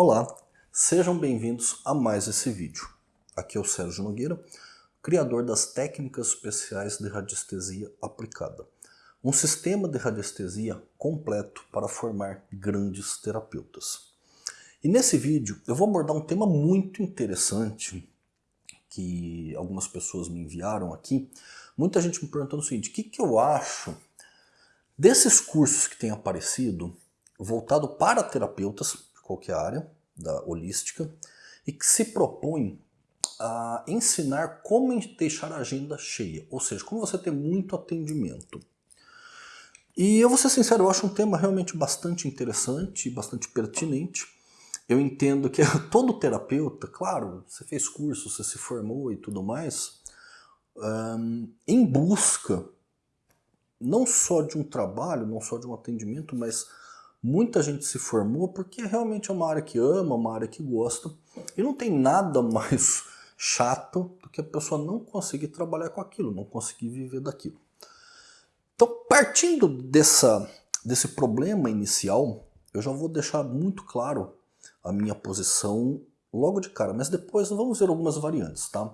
Olá, sejam bem-vindos a mais esse vídeo. Aqui é o Sérgio Nogueira, criador das técnicas especiais de radiestesia aplicada. Um sistema de radiestesia completo para formar grandes terapeutas. E nesse vídeo eu vou abordar um tema muito interessante que algumas pessoas me enviaram aqui. Muita gente me perguntando o seguinte, o que, que eu acho desses cursos que têm aparecido voltado para terapeutas, qualquer área da holística, e que se propõe a ensinar como deixar a agenda cheia, ou seja, como você ter muito atendimento. E eu vou ser sincero, eu acho um tema realmente bastante interessante, bastante pertinente. Eu entendo que todo terapeuta, claro, você fez curso, você se formou e tudo mais, um, em busca não só de um trabalho, não só de um atendimento, mas Muita gente se formou porque realmente é uma área que ama, uma área que gosta. E não tem nada mais chato do que a pessoa não conseguir trabalhar com aquilo, não conseguir viver daquilo. Então, partindo dessa, desse problema inicial, eu já vou deixar muito claro a minha posição logo de cara, mas depois vamos ver algumas variantes, tá?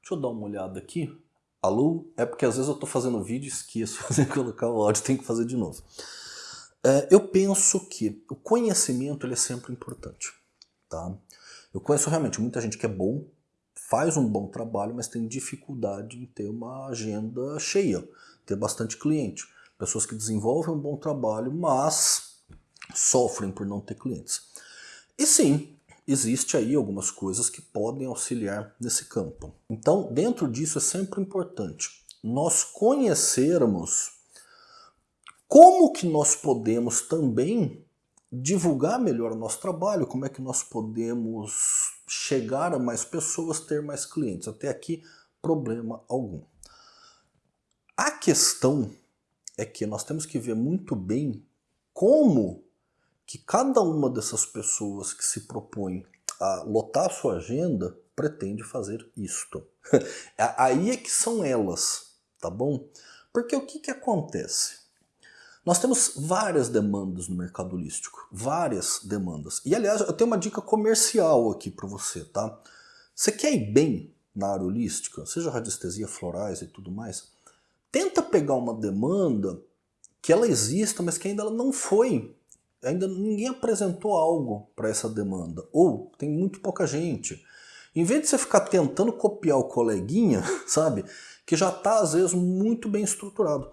Deixa eu dar uma olhada aqui. Alô? É porque às vezes eu estou fazendo vídeo e esqueço de colocar o áudio, tem que fazer de novo. É, eu penso que o conhecimento ele é sempre importante. Tá? Eu conheço realmente muita gente que é bom, faz um bom trabalho, mas tem dificuldade em ter uma agenda cheia, ter bastante cliente. Pessoas que desenvolvem um bom trabalho, mas sofrem por não ter clientes. E sim, existe aí algumas coisas que podem auxiliar nesse campo. Então, dentro disso é sempre importante nós conhecermos como que nós podemos também divulgar melhor o nosso trabalho, como é que nós podemos chegar a mais pessoas, ter mais clientes. Até aqui, problema algum. A questão é que nós temos que ver muito bem como que cada uma dessas pessoas que se propõe a lotar a sua agenda pretende fazer isto. Aí é que são elas, tá bom? Porque o que, que acontece? Nós temos várias demandas no mercado holístico, várias demandas. E aliás, eu tenho uma dica comercial aqui para você, tá? Você quer ir bem na área holística, seja radiestesia, florais e tudo mais, tenta pegar uma demanda que ela exista, mas que ainda ela não foi, ainda ninguém apresentou algo para essa demanda, ou tem muito pouca gente. Em vez de você ficar tentando copiar o coleguinha, sabe, que já está às vezes muito bem estruturado.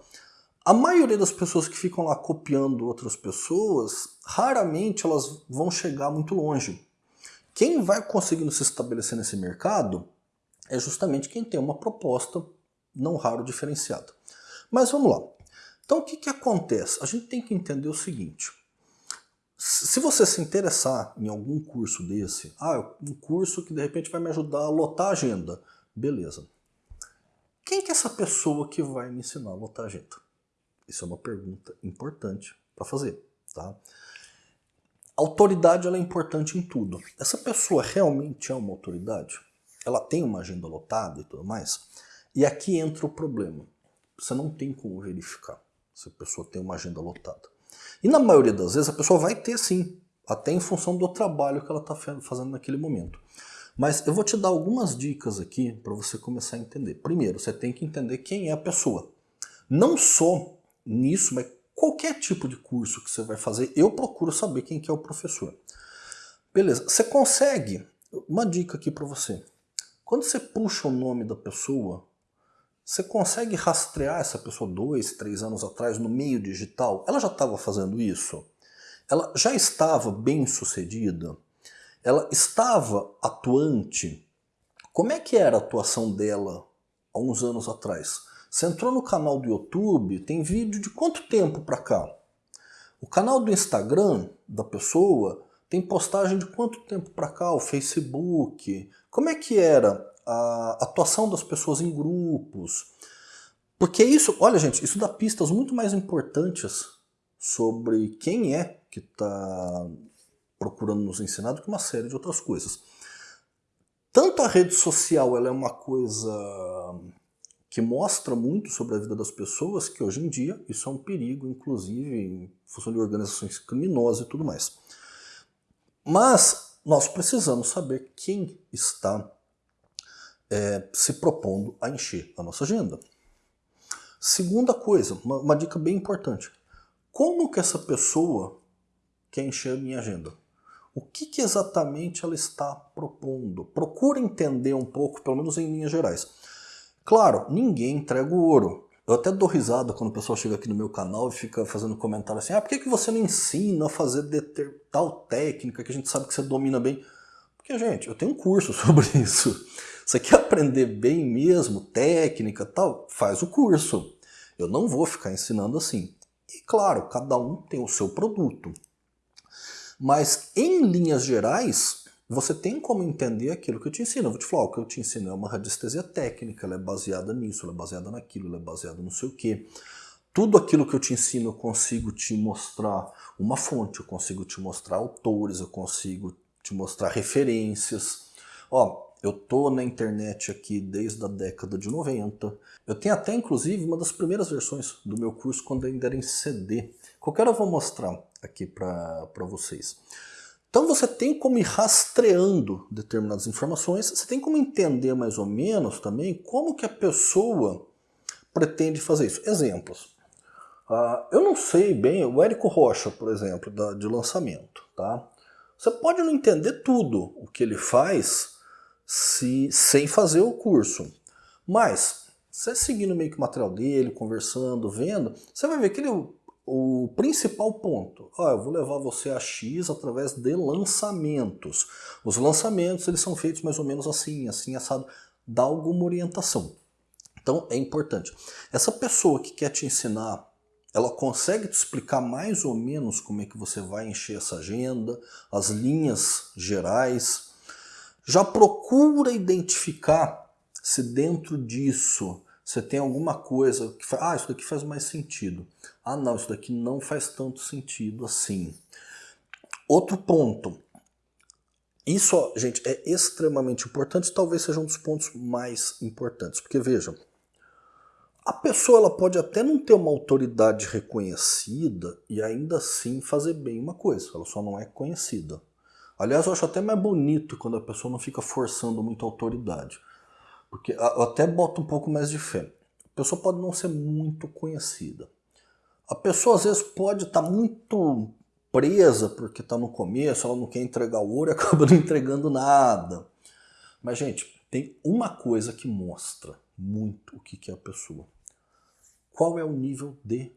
A maioria das pessoas que ficam lá copiando outras pessoas, raramente elas vão chegar muito longe. Quem vai conseguindo se estabelecer nesse mercado é justamente quem tem uma proposta não raro diferenciada. Mas vamos lá. Então o que, que acontece? A gente tem que entender o seguinte. Se você se interessar em algum curso desse, ah, um curso que de repente vai me ajudar a lotar a agenda, beleza. Quem que é essa pessoa que vai me ensinar a lotar a agenda? Isso é uma pergunta importante para fazer. Tá? autoridade ela é importante em tudo. Essa pessoa realmente é uma autoridade? Ela tem uma agenda lotada e tudo mais? E aqui entra o problema. Você não tem como verificar se a pessoa tem uma agenda lotada. E na maioria das vezes a pessoa vai ter sim, até em função do trabalho que ela está fazendo naquele momento. Mas eu vou te dar algumas dicas aqui para você começar a entender. Primeiro, você tem que entender quem é a pessoa. Não só nisso, mas qualquer tipo de curso que você vai fazer, eu procuro saber quem que é o professor. Beleza, você consegue, uma dica aqui para você, quando você puxa o nome da pessoa, você consegue rastrear essa pessoa dois, três anos atrás no meio digital? Ela já estava fazendo isso? Ela já estava bem sucedida? Ela estava atuante? Como é que era a atuação dela há uns anos atrás? Você entrou no canal do YouTube, tem vídeo de quanto tempo para cá? O canal do Instagram da pessoa tem postagem de quanto tempo para cá? O Facebook? Como é que era a atuação das pessoas em grupos? Porque isso, olha gente, isso dá pistas muito mais importantes sobre quem é que está procurando nos ensinar do que uma série de outras coisas. Tanto a rede social ela é uma coisa que mostra muito sobre a vida das pessoas, que hoje em dia isso é um perigo, inclusive em função de organizações criminosas e tudo mais. Mas nós precisamos saber quem está é, se propondo a encher a nossa agenda. Segunda coisa, uma, uma dica bem importante. Como que essa pessoa quer encher a minha agenda? O que, que exatamente ela está propondo? Procura entender um pouco, pelo menos em linhas gerais. Claro, ninguém entrega o ouro. Eu até dou risada quando o pessoal chega aqui no meu canal e fica fazendo comentário assim, ah, por que, que você não ensina a fazer tal técnica que a gente sabe que você domina bem? Porque, gente, eu tenho um curso sobre isso. Você quer aprender bem mesmo, técnica tal, faz o curso. Eu não vou ficar ensinando assim. E claro, cada um tem o seu produto. Mas em linhas gerais, você tem como entender aquilo que eu te ensino. Eu vou te falar, o que eu te ensino é uma radiestesia técnica, ela é baseada nisso, ela é baseada naquilo, ela é baseada não sei o quê. Tudo aquilo que eu te ensino eu consigo te mostrar uma fonte, eu consigo te mostrar autores, eu consigo te mostrar referências. Ó, eu tô na internet aqui desde a década de 90. Eu tenho até, inclusive, uma das primeiras versões do meu curso quando ainda era em CD. Qualquer eu vou mostrar aqui para vocês. Então você tem como ir rastreando determinadas informações, você tem como entender mais ou menos também como que a pessoa pretende fazer isso. Exemplos. Uh, eu não sei bem, o Érico Rocha, por exemplo, da, de lançamento. Tá? Você pode não entender tudo o que ele faz, se, sem fazer o curso. Mas, você seguindo meio que o material dele, conversando, vendo, você vai ver que ele, o principal ponto, ó, eu vou levar você a X através de lançamentos. Os lançamentos eles são feitos mais ou menos assim, assim, assado, dá alguma orientação. Então é importante. Essa pessoa que quer te ensinar, ela consegue te explicar mais ou menos como é que você vai encher essa agenda, as linhas gerais, já procura identificar se dentro disso você tem alguma coisa que faz, ah, isso daqui faz mais sentido. Ah, não, isso daqui não faz tanto sentido assim. Outro ponto. Isso, gente, é extremamente importante, talvez seja um dos pontos mais importantes, porque vejam, a pessoa ela pode até não ter uma autoridade reconhecida e ainda assim fazer bem uma coisa, ela só não é conhecida. Aliás, eu acho até mais bonito quando a pessoa não fica forçando muita autoridade. Porque eu até boto um pouco mais de fé. A pessoa pode não ser muito conhecida. A pessoa às vezes pode estar tá muito presa porque está no começo, ela não quer entregar o ouro e acaba não entregando nada. Mas, gente, tem uma coisa que mostra muito o que é a pessoa. Qual é o nível de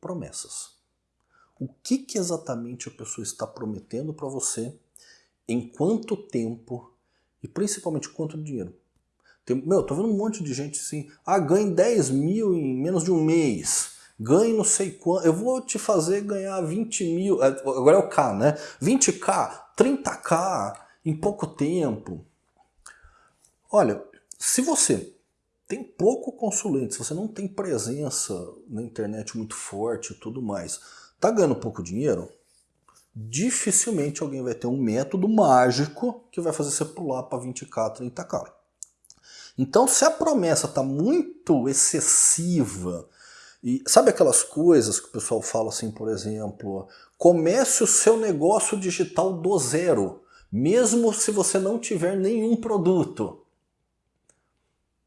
promessas? O que, que exatamente a pessoa está prometendo para você em quanto tempo e principalmente quanto dinheiro. Tem, meu, tô vendo um monte de gente assim, ah, ganhe 10 mil em menos de um mês, ganhe não sei quanto, eu vou te fazer ganhar 20 mil, é, agora é o K, né? 20k, 30k em pouco tempo. Olha, se você tem pouco consulente, se você não tem presença na internet muito forte e tudo mais, tá ganhando pouco dinheiro, dificilmente alguém vai ter um método mágico que vai fazer você pular para 20k, 30k. Então, se a promessa está muito excessiva, e sabe aquelas coisas que o pessoal fala assim, por exemplo, comece o seu negócio digital do zero, mesmo se você não tiver nenhum produto.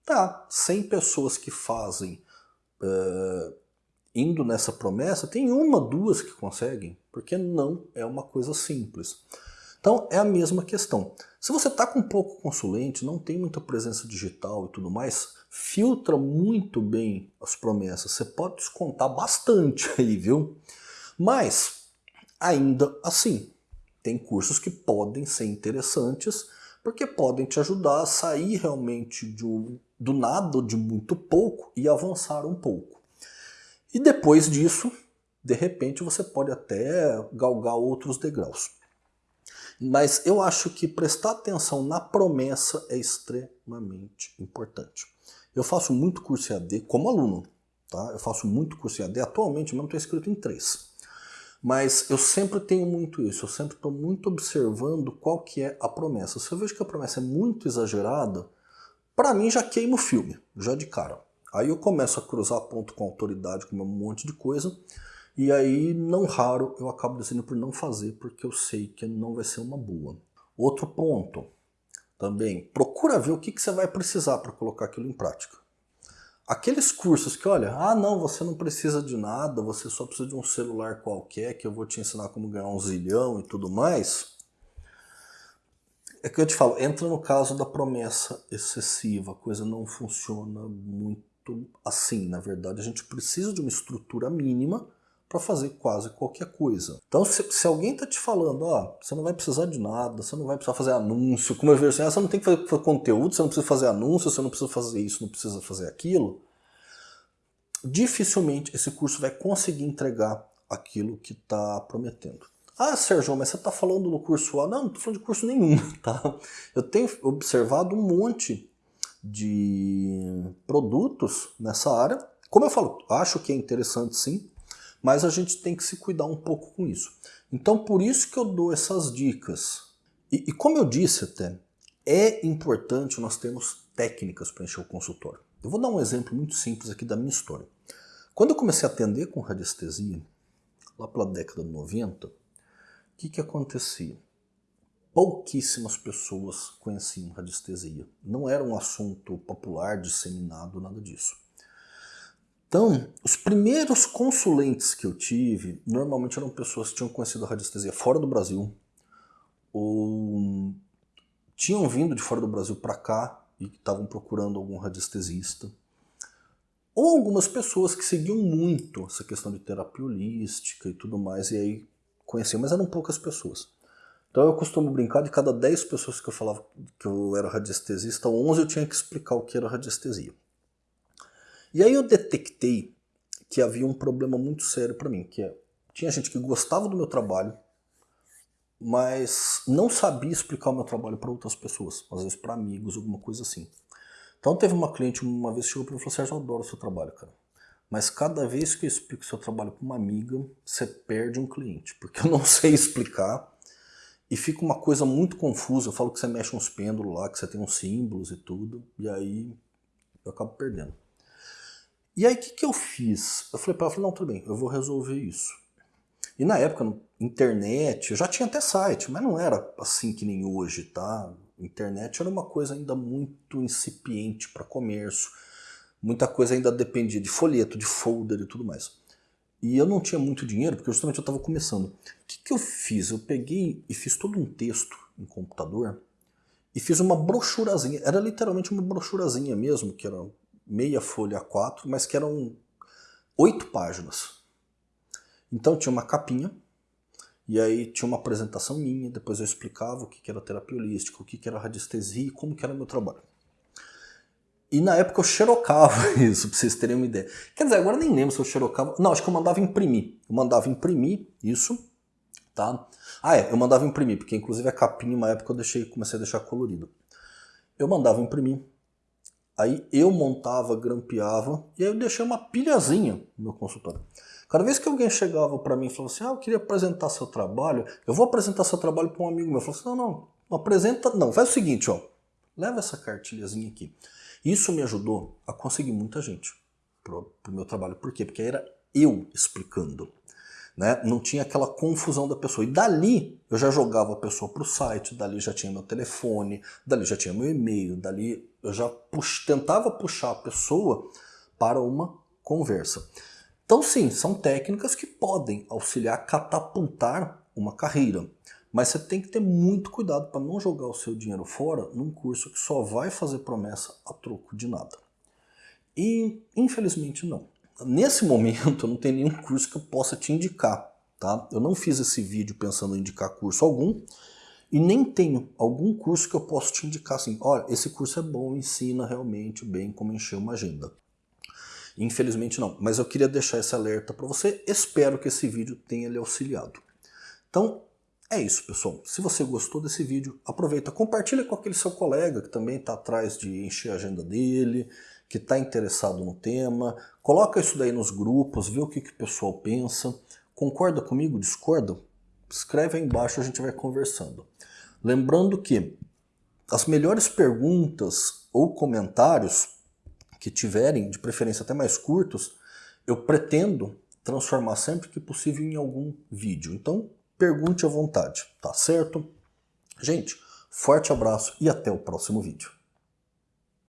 Tá, 100 pessoas que fazem uh, indo nessa promessa, tem uma, duas que conseguem, porque não é uma coisa simples. Então é a mesma questão. Se você está com pouco consulente, não tem muita presença digital e tudo mais, filtra muito bem as promessas. Você pode descontar bastante aí, viu? Mas, ainda assim, tem cursos que podem ser interessantes porque podem te ajudar a sair realmente um, do nada, de muito pouco e avançar um pouco. E depois disso, de repente, você pode até galgar outros degraus. Mas eu acho que prestar atenção na promessa é extremamente importante. Eu faço muito curso EAD como aluno, tá? Eu faço muito curso EAD, atualmente mesmo estou inscrito em três. Mas eu sempre tenho muito isso, eu sempre estou muito observando qual que é a promessa. Se eu vejo que a promessa é muito exagerada, para mim já queima o filme, já de cara. Aí eu começo a cruzar ponto com autoridade, com um monte de coisa, e aí, não raro, eu acabo decidindo por não fazer, porque eu sei que não vai ser uma boa. Outro ponto também, procura ver o que, que você vai precisar para colocar aquilo em prática. Aqueles cursos que, olha, ah não, você não precisa de nada, você só precisa de um celular qualquer, que eu vou te ensinar como ganhar um zilhão e tudo mais. É que eu te falo, entra no caso da promessa excessiva, a coisa não funciona muito assim. Na verdade, a gente precisa de uma estrutura mínima para fazer quase qualquer coisa. Então, se, se alguém está te falando, ó, você não vai precisar de nada, você não vai precisar fazer anúncio, como eu vejo assim, ah, você não tem que fazer, conteúdo, você não precisa fazer anúncio, você não precisa fazer isso, não precisa fazer aquilo, dificilmente esse curso vai conseguir entregar aquilo que está prometendo. Ah, Sérgio, mas você está falando no curso A? Não, não estou falando de curso nenhum, tá? Eu tenho observado um monte de produtos nessa área. Como eu falo, acho que é interessante sim, mas a gente tem que se cuidar um pouco com isso. Então por isso que eu dou essas dicas. E, e como eu disse até, é importante nós termos técnicas para encher o consultório. Eu vou dar um exemplo muito simples aqui da minha história. Quando eu comecei a atender com radiestesia, lá pela década de 90, o que, que acontecia? Pouquíssimas pessoas conheciam radiestesia. Não era um assunto popular, disseminado, nada disso. Então, os primeiros consulentes que eu tive, normalmente eram pessoas que tinham conhecido a radiestesia fora do Brasil, ou tinham vindo de fora do Brasil para cá e estavam procurando algum radiestesista. Ou algumas pessoas que seguiam muito essa questão de terapia holística e tudo mais, e aí conheciam, mas eram poucas pessoas. Então eu costumo brincar de cada 10 pessoas que eu falava que eu era radiestesista, 11 eu tinha que explicar o que era radiestesia. E aí eu detectei que havia um problema muito sério para mim, que é, tinha gente que gostava do meu trabalho, mas não sabia explicar o meu trabalho para outras pessoas, às vezes para amigos, alguma coisa assim. Então teve uma cliente uma vez chegou para mim e falou, Sérgio, eu adoro o seu trabalho, cara. Mas cada vez que eu explico o seu trabalho para uma amiga, você perde um cliente, porque eu não sei explicar e fica uma coisa muito confusa. Eu falo que você mexe uns pêndulos lá, que você tem uns símbolos e tudo, e aí eu acabo perdendo. E aí o que, que eu fiz? Eu falei para ela, não, tudo bem, eu vou resolver isso. E na época, internet, eu já tinha até site, mas não era assim que nem hoje, tá? Internet era uma coisa ainda muito incipiente para comércio, muita coisa ainda dependia de folheto, de folder e tudo mais. E eu não tinha muito dinheiro, porque justamente eu estava começando. O que, que eu fiz? Eu peguei e fiz todo um texto em computador e fiz uma brochurazinha, era literalmente uma brochurazinha mesmo, que era meia folha A4, mas que eram oito páginas. Então tinha uma capinha, e aí tinha uma apresentação minha, depois eu explicava o que era terapia holística, o que era radiestesia e como que era meu trabalho. E na época eu xerocava isso, pra vocês terem uma ideia. Quer dizer, agora nem lembro se eu xerocava. Não, acho que eu mandava imprimir. Eu mandava imprimir isso, tá? Ah, é, eu mandava imprimir, porque inclusive a capinha, uma época eu deixei, comecei a deixar colorido. Eu mandava imprimir, Aí eu montava, grampeava e aí eu deixei uma pilhazinha no meu consultório. Cada vez que alguém chegava para mim e falava assim, ah, eu queria apresentar seu trabalho, eu vou apresentar seu trabalho para um amigo meu. Eu falava assim, não, não, não apresenta, não, faz o seguinte, ó, leva essa cartilhazinha aqui. Isso me ajudou a conseguir muita gente para o meu trabalho. Por quê? Porque era eu explicando né? não tinha aquela confusão da pessoa. E dali eu já jogava a pessoa para o site, dali já tinha meu telefone, dali já tinha meu e-mail, dali eu já pux tentava puxar a pessoa para uma conversa. Então sim, são técnicas que podem auxiliar a catapultar uma carreira. Mas você tem que ter muito cuidado para não jogar o seu dinheiro fora num curso que só vai fazer promessa a troco de nada. E infelizmente não. Nesse momento eu não tenho nenhum curso que eu possa te indicar, tá? Eu não fiz esse vídeo pensando em indicar curso algum e nem tenho algum curso que eu possa te indicar assim, olha, esse curso é bom, ensina realmente bem como encher uma agenda. Infelizmente não, mas eu queria deixar esse alerta para você, espero que esse vídeo tenha lhe auxiliado. Então, é isso, pessoal. Se você gostou desse vídeo, aproveita, compartilha com aquele seu colega que também está atrás de encher a agenda dele, que está interessado no tema, coloca isso daí nos grupos, vê o que, que o pessoal pensa, concorda comigo, discorda? Escreve aí embaixo, a gente vai conversando. Lembrando que as melhores perguntas ou comentários que tiverem, de preferência até mais curtos, eu pretendo transformar sempre que possível em algum vídeo. Então, pergunte à vontade, tá certo? Gente, Forte abraço e até o próximo vídeo.